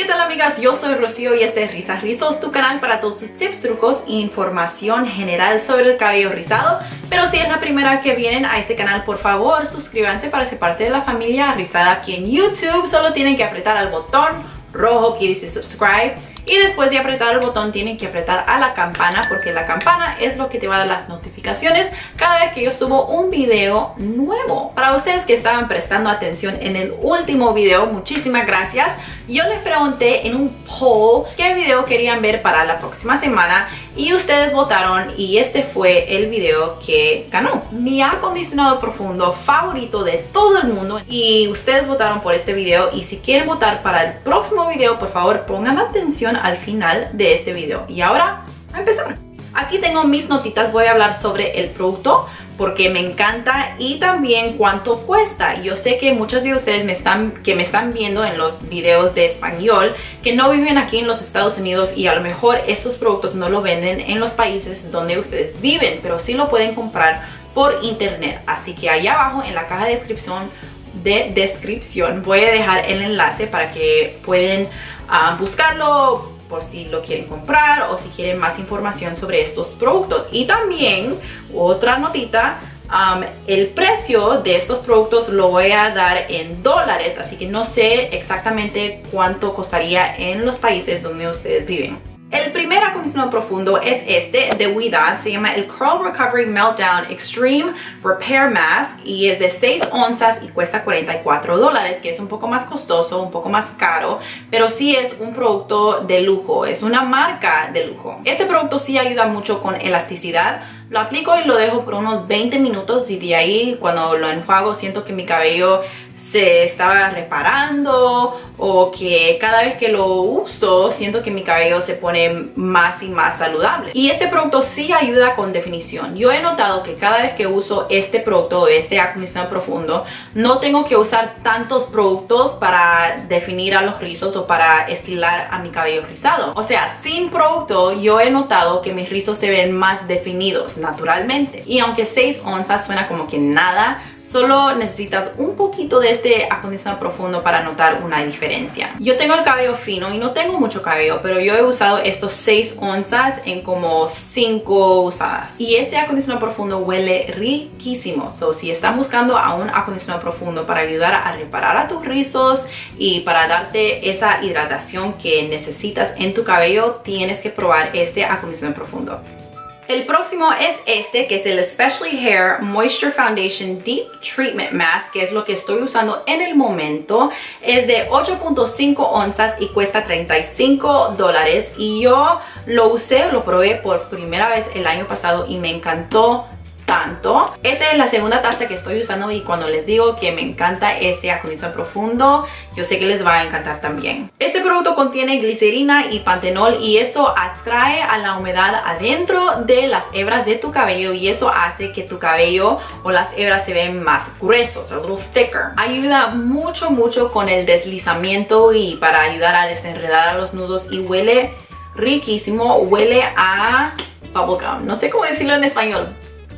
¿Qué tal amigas? Yo soy Rocío y este es Risas Rizos, tu canal para todos sus tips, trucos e información general sobre el cabello rizado. Pero si es la primera que vienen a este canal, por favor suscríbanse para ser parte de la familia rizada aquí en YouTube. Solo tienen que apretar al botón rojo que dice subscribe y después de apretar el botón tienen que apretar a la campana porque la campana es lo que te va a dar las notificaciones cada vez que yo subo un video nuevo. Para ustedes que estaban prestando atención en el último video, muchísimas gracias. Yo les pregunté en un poll qué video querían ver para la próxima semana y ustedes votaron y este fue el video que ganó. Mi acondicionado profundo favorito de todo el mundo y ustedes votaron por este video y si quieren votar para el próximo video, por favor pongan atención al final de este video. Y ahora, a empezar. Aquí tengo mis notitas, voy a hablar sobre el producto porque me encanta y también cuánto cuesta. Yo sé que muchos de ustedes me están, que me están viendo en los videos de español que no viven aquí en los Estados Unidos y a lo mejor estos productos no lo venden en los países donde ustedes viven, pero sí lo pueden comprar por internet. Así que allá abajo en la caja de descripción de descripción voy a dejar el enlace para que pueden uh, buscarlo por si lo quieren comprar o si quieren más información sobre estos productos. Y también, otra notita, el precio de estos productos lo voy a dar en dólares, así que no sé exactamente cuánto costaría en los países donde ustedes viven. El primer acondicionador profundo es este de Widad, se llama el Curl Recovery Meltdown Extreme Repair Mask y es de 6 onzas y cuesta 44 dólares, que es un poco más costoso, un poco más caro, pero sí es un producto de lujo, es una marca de lujo. Este producto sí ayuda mucho con elasticidad, lo aplico y lo dejo por unos 20 minutos y de ahí cuando lo enjuago siento que mi cabello se estaba reparando o que cada vez que lo uso siento que mi cabello se pone más y más saludable. Y este producto sí ayuda con definición. Yo he notado que cada vez que uso este producto, este acondicionador profundo, no tengo que usar tantos productos para definir a los rizos o para estilar a mi cabello rizado. O sea, sin producto yo he notado que mis rizos se ven más definidos naturalmente. Y aunque 6 onzas suena como que nada, Solo necesitas un poquito de este acondicionador profundo para notar una diferencia. Yo tengo el cabello fino y no tengo mucho cabello, pero yo he usado estos 6 onzas en como 5 usadas. Y este acondicionador profundo huele riquísimo. So, si están buscando a un acondicionador profundo para ayudar a reparar a tus rizos y para darte esa hidratación que necesitas en tu cabello, tienes que probar este acondicionador profundo. El próximo es este, que es el Especially Hair Moisture Foundation Deep Treatment Mask, que es lo que estoy usando en el momento. Es de 8.5 onzas y cuesta 35 dólares. Y yo lo usé, lo probé por primera vez el año pasado y me encantó tanto. Esta es la segunda taza que estoy usando y cuando les digo que me encanta este acondicionador profundo, yo sé que les va a encantar también. Este producto contiene glicerina y pantenol y eso atrae a la humedad adentro de las hebras de tu cabello y eso hace que tu cabello o las hebras se ven más gruesos, a little thicker. Ayuda mucho, mucho con el deslizamiento y para ayudar a desenredar a los nudos y huele riquísimo, huele a bubblegum. No sé cómo decirlo en español,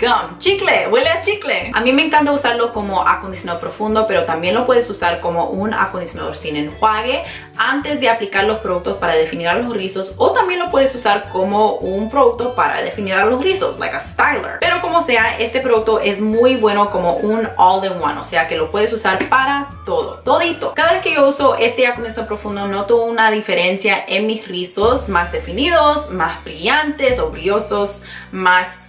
gum, chicle, huele a chicle. A mí me encanta usarlo como acondicionador profundo, pero también lo puedes usar como un acondicionador sin enjuague antes de aplicar los productos para definir a los rizos o también lo puedes usar como un producto para definir a los rizos, like a styler. Pero como sea, este producto es muy bueno como un all-in-one, o sea que lo puedes usar para todo, todito. Cada vez que yo uso este acondicionador profundo noto una diferencia en mis rizos más definidos, más brillantes o brillosos, más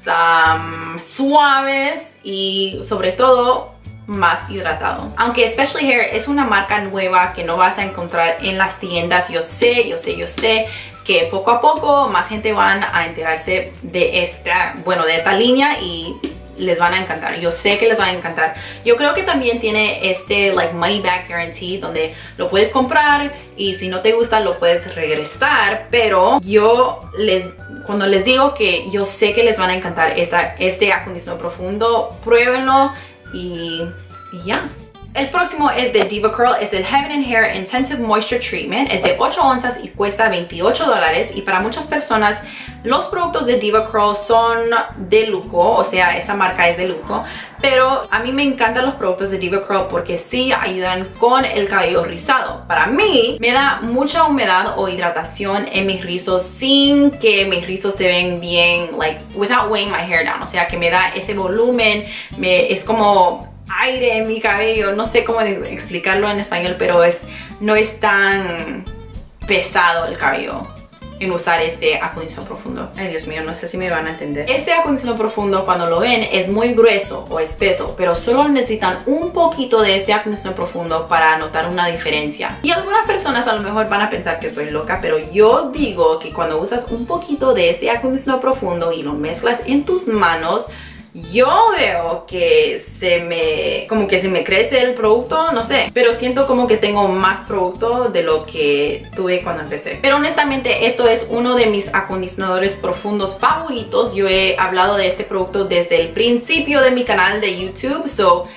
suaves y sobre todo más hidratado. Aunque Especially Hair es una marca nueva que no vas a encontrar en las tiendas, yo sé, yo sé, yo sé que poco a poco más gente van a enterarse de esta, bueno, de esta línea y les van a encantar. Yo sé que les va a encantar. Yo creo que también tiene este like money back guarantee donde lo puedes comprar y si no te gusta lo puedes regresar. Pero yo les, cuando les digo que yo sé que les van a encantar esta, este acondicionador profundo, pruébenlo y, y ya. El próximo es de Diva Curl, es el Heaven and Hair Intensive Moisture Treatment. Es de 8 onzas y cuesta 28 dólares. Y para muchas personas, los productos de Diva Curl son de lujo, o sea, esta marca es de lujo. Pero a mí me encantan los productos de Diva Curl porque sí ayudan con el cabello rizado. Para mí, me da mucha humedad o hidratación en mis rizos sin que mis rizos se ven bien, like, without weighing my hair down. O sea, que me da ese volumen, me, es como aire en mi cabello. No sé cómo explicarlo en español, pero es, no es tan pesado el cabello en usar este acondicionador profundo. Ay, Dios mío, no sé si me van a entender. Este acondicionador profundo, cuando lo ven, es muy grueso o espeso, pero solo necesitan un poquito de este acondicionador profundo para notar una diferencia. Y algunas personas a lo mejor van a pensar que soy loca, pero yo digo que cuando usas un poquito de este acondicionador profundo y lo mezclas en tus manos, yo veo que se me, como que se me crece el producto, no sé, pero siento como que tengo más producto de lo que tuve cuando empecé. Pero honestamente esto es uno de mis acondicionadores profundos favoritos. Yo he hablado de este producto desde el principio de mi canal de YouTube, so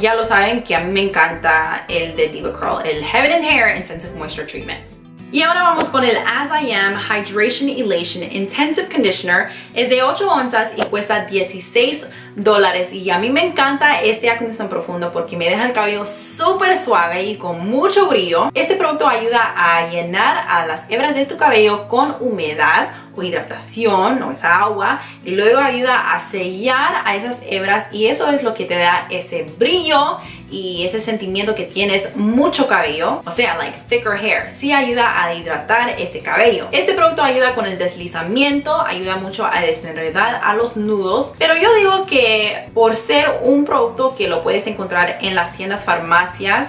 ya lo saben que a mí me encanta el de Diva Curl, el Heaven and Hair Intensive Moisture Treatment. Y ahora vamos con el As I Am Hydration Elation Intensive Conditioner. Es de 8 onzas y cuesta 16 dólares. Y a mí me encanta este acondicionador profundo porque me deja el cabello súper suave y con mucho brillo. Este producto ayuda a llenar a las hebras de tu cabello con humedad o hidratación o esa agua y luego ayuda a sellar a esas hebras y eso es lo que te da ese brillo y ese sentimiento que tienes mucho cabello, o sea, like thicker hair, sí ayuda a hidratar ese cabello. Este producto ayuda con el deslizamiento, ayuda mucho a desenredar a los nudos, pero yo digo que por ser un producto que lo puedes encontrar en las tiendas farmacias,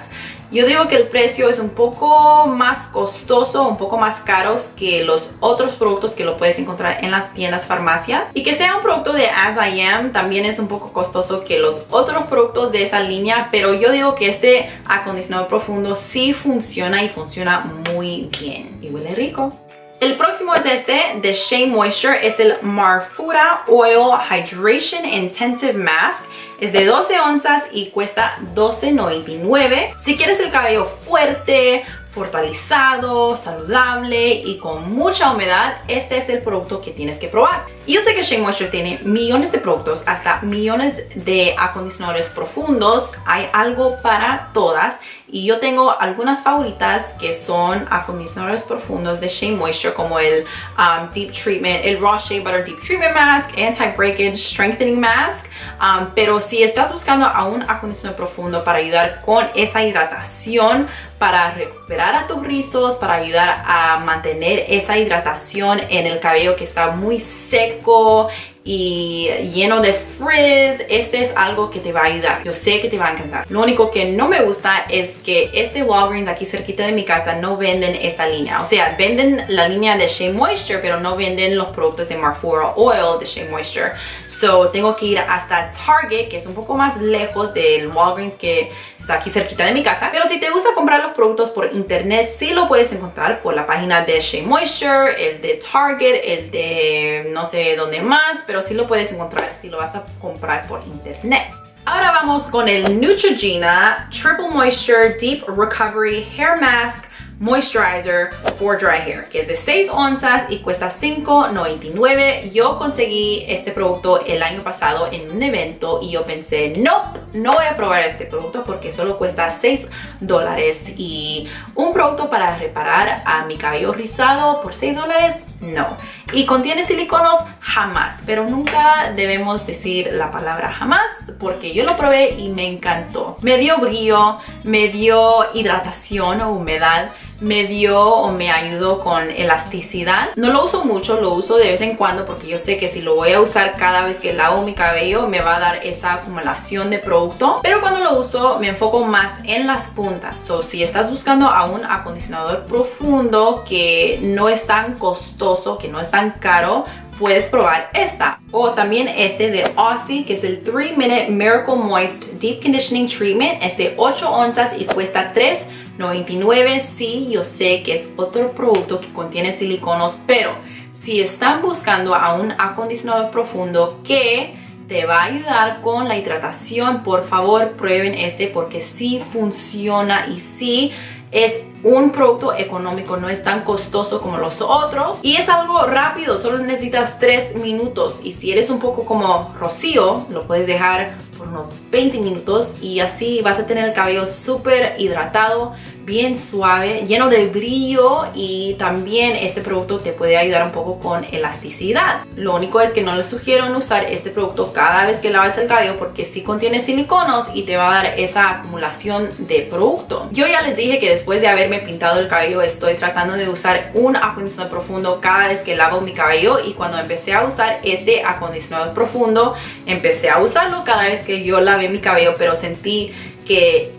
yo digo que el precio es un poco más costoso, un poco más caros que los otros productos que lo puedes encontrar en las tiendas farmacias. Y que sea un producto de As I Am también es un poco costoso que los otros productos de esa línea, pero yo digo que este acondicionador profundo sí funciona y funciona muy bien. Y huele rico. El próximo es este de Shea Moisture, es el Marfura Oil Hydration Intensive Mask. Es de 12 onzas y cuesta $12.99. Si quieres el cabello fuerte, fortalizado, saludable y con mucha humedad, este es el producto que tienes que probar. Y yo sé que Shea Moisture tiene millones de productos, hasta millones de acondicionadores profundos. Hay algo para todas y yo tengo algunas favoritas que son acondicionadores profundos de Shea Moisture como el um, Deep Treatment, el Raw Shea Butter Deep Treatment Mask, Anti-Breakage Strengthening Mask. Um, pero si estás buscando a un acondicionador profundo para ayudar con esa hidratación, para recuperar a tus rizos, para ayudar a mantener esa hidratación en el cabello que está muy seco y lleno de frizz, este es algo que te va a ayudar. Yo sé que te va a encantar. Lo único que no me gusta es que este Walgreens aquí cerquita de mi casa no venden esta línea. O sea, venden la línea de Shea Moisture, pero no venden los productos de Marfura Oil de Shea Moisture. So, tengo que ir hasta Target, que es un poco más lejos del Walgreens que está aquí cerquita de mi casa. Pero si te gusta comprar los productos por internet, sí lo puedes encontrar por la página de Shea Moisture, el de Target, el de no sé dónde más, pero sí lo puedes encontrar si lo vas a comprar por internet. Ahora vamos con el Neutrogena Triple Moisture Deep Recovery Hair Mask Moisturizer for Dry Hair, que es de 6 onzas y cuesta $5.99. Yo conseguí este producto el año pasado en un evento y yo pensé, no, no voy a probar este producto porque solo cuesta 6 dólares y un producto para reparar a mi cabello rizado por 6 dólares, no. Y contiene siliconos, jamás, pero nunca debemos decir la palabra jamás porque yo lo probé y me encantó. Me dio brillo, me dio hidratación o humedad me dio o me ayudó con elasticidad. No lo uso mucho, lo uso de vez en cuando porque yo sé que si lo voy a usar cada vez que lavo mi cabello me va a dar esa acumulación de producto. Pero cuando lo uso me enfoco más en las puntas. So, si estás buscando a un acondicionador profundo que no es tan costoso, que no es tan caro, puedes probar esta. O también este de Aussie, que es el 3 Minute Miracle Moist Deep Conditioning Treatment. Es de 8 onzas y cuesta 3 99 sí, yo sé que es otro producto que contiene siliconos, pero si están buscando a un acondicionador profundo que te va a ayudar con la hidratación. Por favor, prueben este porque sí funciona y sí es un producto económico, no es tan costoso como los otros y es algo rápido, solo necesitas 3 minutos y si eres un poco como Rocío, lo puedes dejar unos 20 minutos y así vas a tener el cabello súper hidratado, bien suave, lleno de brillo y también este producto te puede ayudar un poco con elasticidad. Lo único es que no les sugiero usar este producto cada vez que laves el cabello porque sí contiene siliconos y te va a dar esa acumulación de producto. Yo ya les dije que después de haberme pintado el cabello estoy tratando de usar un acondicionador profundo cada vez que lavo mi cabello y cuando empecé a usar este acondicionador profundo empecé a usarlo cada vez que yo lavé mi cabello pero sentí que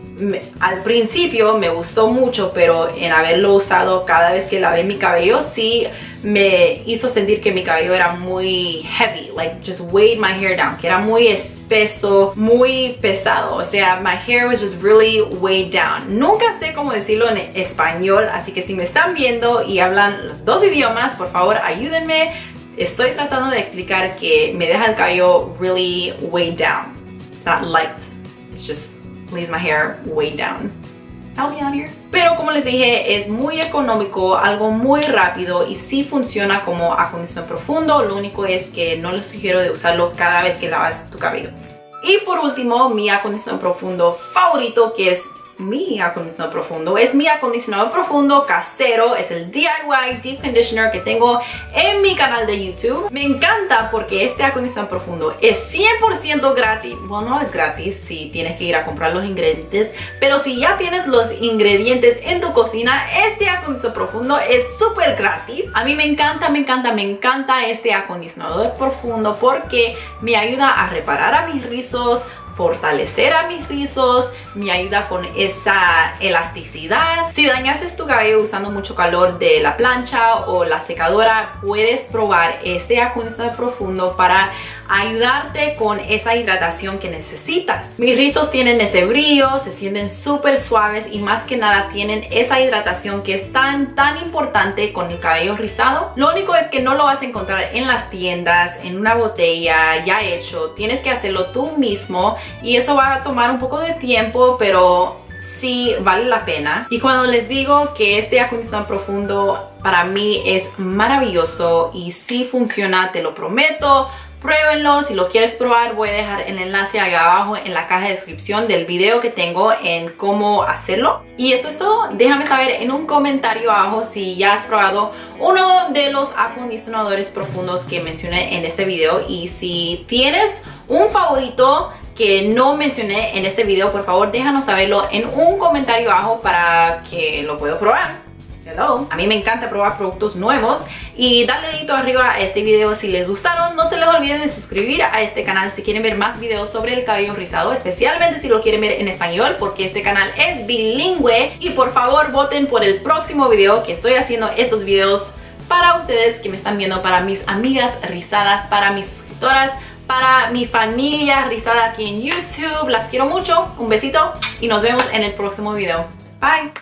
al principio me gustó mucho, pero en haberlo usado cada vez que lavé mi cabello, sí me hizo sentir que mi cabello era muy heavy, like just weighed my hair down, que era muy espeso, muy pesado, o sea, my hair was just really weighed down. Nunca sé cómo decirlo en español, así que si me están viendo y hablan los dos idiomas, por favor ayúdenme. Estoy tratando de explicar que me deja el cabello really weighed down. It's not light, it's just leaves my hair way down. Pero como les dije, es muy económico, algo muy rápido y sí funciona como acondicionador profundo. Lo único es que no les sugiero de usarlo cada vez que lavas tu cabello. Y por último, mi acondicionador profundo favorito que es mi acondicionador profundo. Es mi acondicionador profundo casero, es el DIY Deep Conditioner que tengo en mi canal de YouTube. Me encanta porque este acondicionador profundo es 100% gratis. Bueno, no es gratis si tienes que ir a comprar los ingredientes, pero si ya tienes los ingredientes en tu cocina, este acondicionador profundo es súper gratis. A mí me encanta, me encanta, me encanta este acondicionador profundo porque me ayuda a reparar a mis rizos, fortalecer a mis rizos, me ayuda con esa elasticidad. Si dañaste tu cabello usando mucho calor de la plancha o la secadora, puedes probar este acondicionador profundo para ayudarte con esa hidratación que necesitas. Mis rizos tienen ese brillo, se sienten súper suaves y más que nada tienen esa hidratación que es tan tan importante con el cabello rizado. Lo único es que no lo vas a encontrar en las tiendas, en una botella ya hecho. Tienes que hacerlo tú mismo y eso va a tomar un poco de tiempo, pero sí vale la pena. Y cuando les digo que este acondicionador profundo para mí es maravilloso y sí funciona, te lo prometo, pruébenlo, si lo quieres probar voy a dejar el enlace ahí abajo en la caja de descripción del video que tengo en cómo hacerlo y eso es todo, déjame saber en un comentario abajo si ya has probado uno de los acondicionadores profundos que mencioné en este video y si tienes un favorito que no mencioné en este video, por favor déjanos saberlo en un comentario abajo para que lo pueda probar. Hello. A mí me encanta probar productos nuevos y dale dedito arriba a este video si les gustaron. No se les olviden de suscribir a este canal si quieren ver más videos sobre el cabello rizado, especialmente si lo quieren ver en español porque este canal es bilingüe. Y por favor voten por el próximo video que estoy haciendo estos videos para ustedes que me están viendo, para mis amigas rizadas, para mis suscriptoras, para mi familia rizada aquí en YouTube. Las quiero mucho, un besito y nos vemos en el próximo video. Bye.